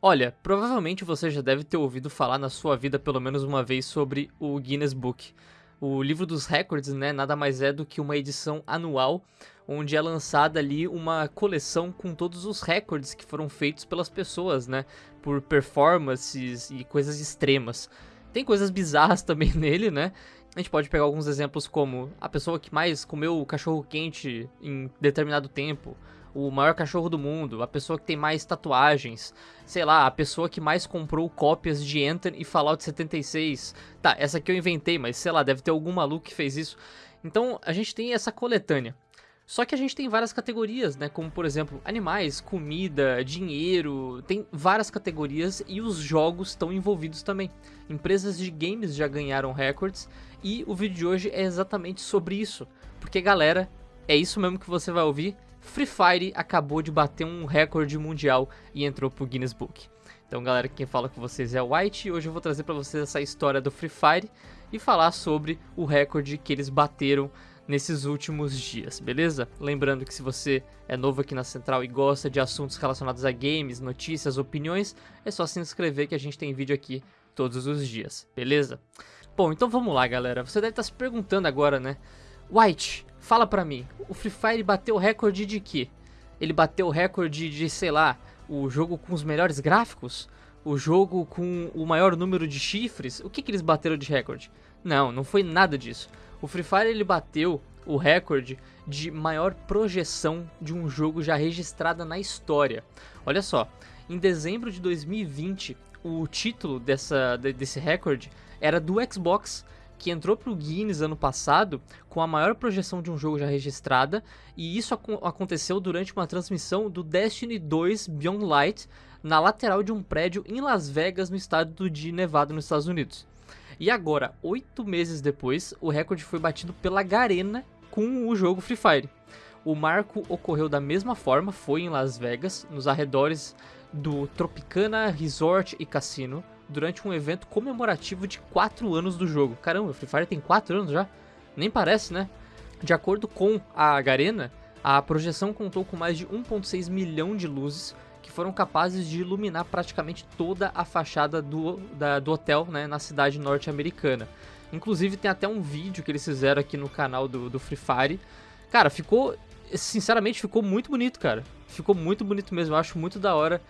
Olha, provavelmente você já deve ter ouvido falar na sua vida pelo menos uma vez sobre o Guinness Book. O livro dos recordes, né, nada mais é do que uma edição anual onde é lançada ali uma coleção com todos os recordes que foram feitos pelas pessoas, né, por performances e coisas extremas. Tem coisas bizarras também nele, né? A gente pode pegar alguns exemplos como a pessoa que mais comeu cachorro quente em determinado tempo, o maior cachorro do mundo, a pessoa que tem mais tatuagens, sei lá, a pessoa que mais comprou cópias de Enter e Fallout 76. Tá, essa aqui eu inventei, mas sei lá, deve ter algum maluco que fez isso. Então a gente tem essa coletânea. Só que a gente tem várias categorias, né? Como por exemplo, animais, comida, dinheiro, tem várias categorias e os jogos estão envolvidos também. Empresas de games já ganharam recordes e o vídeo de hoje é exatamente sobre isso. Porque galera, é isso mesmo que você vai ouvir. Free Fire acabou de bater um recorde mundial e entrou pro Guinness Book. Então, galera, quem fala com vocês é o White e hoje eu vou trazer para vocês essa história do Free Fire e falar sobre o recorde que eles bateram nesses últimos dias, beleza? Lembrando que se você é novo aqui na Central e gosta de assuntos relacionados a games, notícias, opiniões, é só se inscrever que a gente tem vídeo aqui todos os dias, beleza? Bom, então vamos lá, galera. Você deve estar se perguntando agora, né? White, fala pra mim, o Free Fire bateu o recorde de quê? Ele bateu o recorde de, sei lá, o jogo com os melhores gráficos? O jogo com o maior número de chifres? O que, que eles bateram de recorde? Não, não foi nada disso. O Free Fire ele bateu o recorde de maior projeção de um jogo já registrada na história. Olha só, em dezembro de 2020, o título dessa, desse recorde era do Xbox, que entrou para o Guinness ano passado com a maior projeção de um jogo já registrada, e isso ac aconteceu durante uma transmissão do Destiny 2 Beyond Light na lateral de um prédio em Las Vegas, no estado de Nevada, nos Estados Unidos. E agora, oito meses depois, o recorde foi batido pela Garena com o jogo Free Fire. O marco ocorreu da mesma forma, foi em Las Vegas, nos arredores do Tropicana Resort e Cassino, durante um evento comemorativo de 4 anos do jogo. Caramba, Free Fire tem 4 anos já? Nem parece, né? De acordo com a Garena, a projeção contou com mais de 1.6 milhão de luzes, que foram capazes de iluminar praticamente toda a fachada do, da, do hotel né, na cidade norte-americana. Inclusive tem até um vídeo que eles fizeram aqui no canal do, do Free Fire. Cara, ficou. Sinceramente, ficou muito bonito, cara. Ficou muito bonito mesmo. Eu acho muito da hora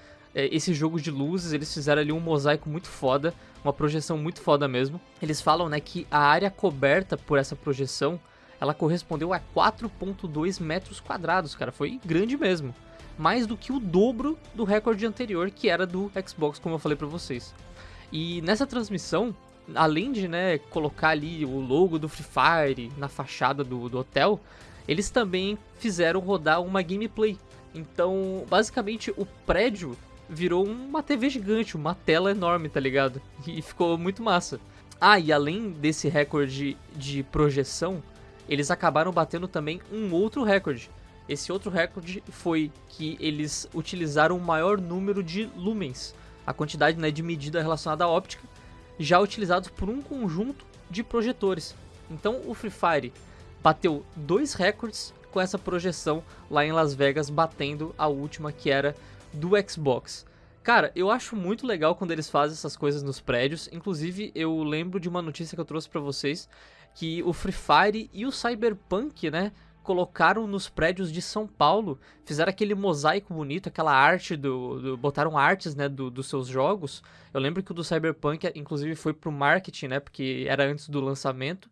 esse jogo de luzes. Eles fizeram ali um mosaico muito foda. Uma projeção muito foda mesmo. Eles falam, né, que a área coberta por essa projeção ela correspondeu a 4,2 metros quadrados, cara. Foi grande mesmo mais do que o dobro do recorde anterior, que era do Xbox, como eu falei para vocês. E nessa transmissão, além de né, colocar ali o logo do Free Fire na fachada do, do hotel, eles também fizeram rodar uma gameplay. Então, basicamente, o prédio virou uma TV gigante, uma tela enorme, tá ligado? E ficou muito massa. Ah, e além desse recorde de projeção, eles acabaram batendo também um outro recorde, esse outro recorde foi que eles utilizaram o maior número de lumens, a quantidade né, de medida relacionada à óptica, já utilizados por um conjunto de projetores. Então o Free Fire bateu dois recordes com essa projeção lá em Las Vegas, batendo a última que era do Xbox. Cara, eu acho muito legal quando eles fazem essas coisas nos prédios. Inclusive, eu lembro de uma notícia que eu trouxe para vocês que o Free Fire e o Cyberpunk, né, colocaram nos prédios de São Paulo, fizeram aquele mosaico bonito, aquela arte do, do botaram artes, né, do, dos seus jogos. Eu lembro que o do Cyberpunk, inclusive, foi pro marketing, né, porque era antes do lançamento.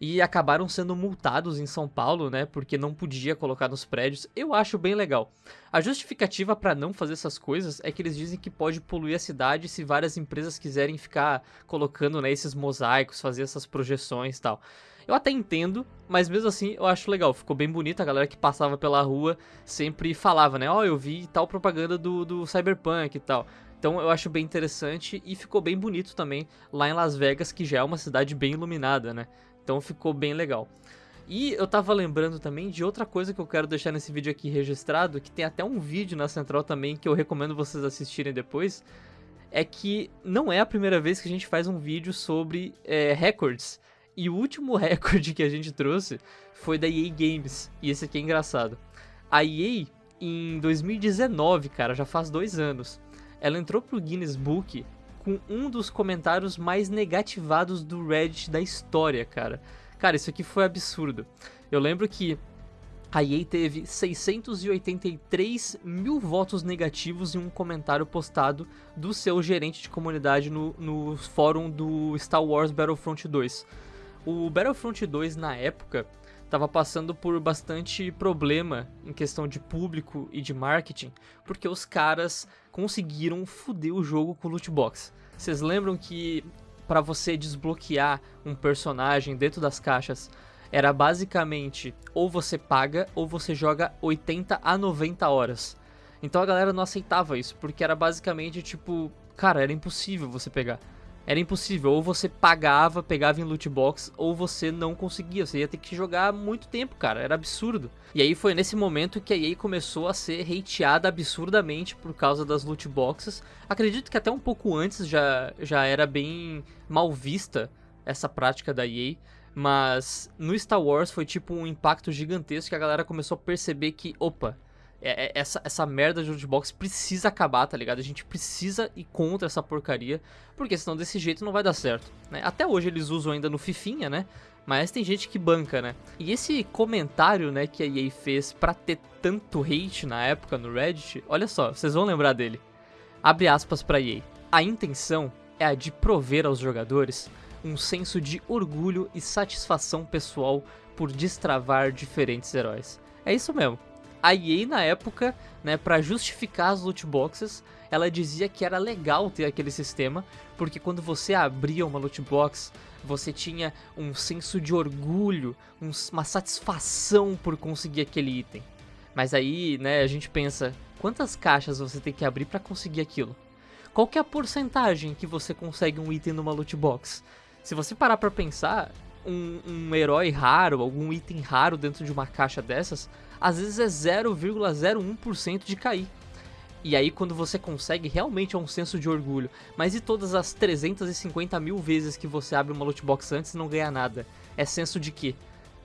E acabaram sendo multados em São Paulo, né, porque não podia colocar nos prédios. Eu acho bem legal. A justificativa para não fazer essas coisas é que eles dizem que pode poluir a cidade se várias empresas quiserem ficar colocando, né, esses mosaicos, fazer essas projeções e tal. Eu até entendo, mas mesmo assim eu acho legal. Ficou bem bonito, a galera que passava pela rua sempre falava, né? Ó, oh, eu vi tal propaganda do, do Cyberpunk e tal. Então eu acho bem interessante e ficou bem bonito também lá em Las Vegas, que já é uma cidade bem iluminada, né? Então ficou bem legal. E eu tava lembrando também de outra coisa que eu quero deixar nesse vídeo aqui registrado, que tem até um vídeo na central também que eu recomendo vocês assistirem depois, é que não é a primeira vez que a gente faz um vídeo sobre é, records. E o último recorde que a gente trouxe foi da EA Games. E esse aqui é engraçado. A EA, em 2019, cara, já faz dois anos, ela entrou pro Guinness Book com um dos comentários mais negativados do Reddit da história, cara. Cara, isso aqui foi absurdo. Eu lembro que a EA teve 683 mil votos negativos em um comentário postado do seu gerente de comunidade no, no fórum do Star Wars Battlefront 2. O Battlefront 2, na época, estava passando por bastante problema em questão de público e de marketing, porque os caras conseguiram foder o jogo com loot box. Vocês lembram que para você desbloquear um personagem dentro das caixas era basicamente ou você paga ou você joga 80 a 90 horas. Então a galera não aceitava isso, porque era basicamente tipo, cara, era impossível você pegar. Era impossível, ou você pagava, pegava em loot box, ou você não conseguia, você ia ter que jogar muito tempo, cara, era absurdo. E aí foi nesse momento que a EA começou a ser hateada absurdamente por causa das loot boxes. Acredito que até um pouco antes já, já era bem mal vista essa prática da EA, mas no Star Wars foi tipo um impacto gigantesco que a galera começou a perceber que, opa, é, é, essa, essa merda de lootbox precisa acabar, tá ligado? A gente precisa ir contra essa porcaria, porque senão desse jeito não vai dar certo. Né? Até hoje eles usam ainda no Fifinha, né? Mas tem gente que banca, né? E esse comentário, né, que a EA fez pra ter tanto hate na época no Reddit, olha só, vocês vão lembrar dele. Abre aspas pra EA. A intenção é a de prover aos jogadores um senso de orgulho e satisfação pessoal por destravar diferentes heróis. É isso mesmo a EA na época, né, para justificar as loot boxes, ela dizia que era legal ter aquele sistema, porque quando você abria uma loot box, você tinha um senso de orgulho, um, uma satisfação por conseguir aquele item. Mas aí, né, a gente pensa, quantas caixas você tem que abrir para conseguir aquilo? Qual é a porcentagem que você consegue um item numa loot box? Se você parar para pensar, um, um herói raro, algum item raro dentro de uma caixa dessas, às vezes é 0,01% de cair. E aí quando você consegue, realmente é um senso de orgulho. Mas e todas as 350 mil vezes que você abre uma loot box antes e não ganha nada? É senso de quê?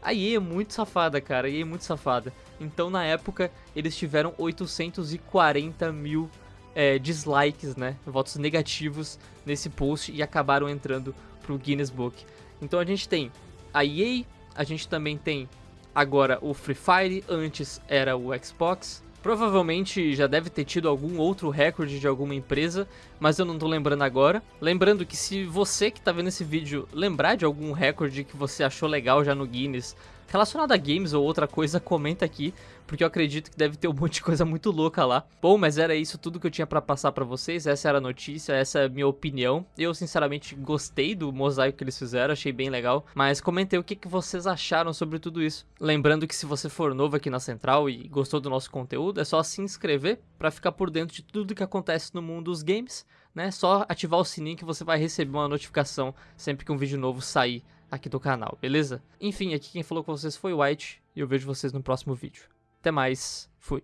A EA é muito safada, cara, a EA é muito safada. Então na época eles tiveram 840 mil é, dislikes, né, votos negativos nesse post e acabaram entrando pro Guinness Book. Então a gente tem a EA, a gente também tem agora o Free Fire, antes era o Xbox. Provavelmente já deve ter tido algum outro recorde de alguma empresa, mas eu não tô lembrando agora. Lembrando que se você que tá vendo esse vídeo lembrar de algum recorde que você achou legal já no Guinness, relacionado a games ou outra coisa, comenta aqui, porque eu acredito que deve ter um monte de coisa muito louca lá. Bom, mas era isso tudo que eu tinha para passar para vocês, essa era a notícia, essa é a minha opinião. Eu sinceramente gostei do mosaico que eles fizeram, achei bem legal, mas comentei o que, que vocês acharam sobre tudo isso. Lembrando que se você for novo aqui na Central e gostou do nosso conteúdo, é só se inscrever para ficar por dentro de tudo que acontece no mundo dos games, né? Só ativar o sininho que você vai receber uma notificação sempre que um vídeo novo sair aqui do canal, beleza? Enfim, aqui quem falou com vocês foi o White e eu vejo vocês no próximo vídeo. Até mais, fui.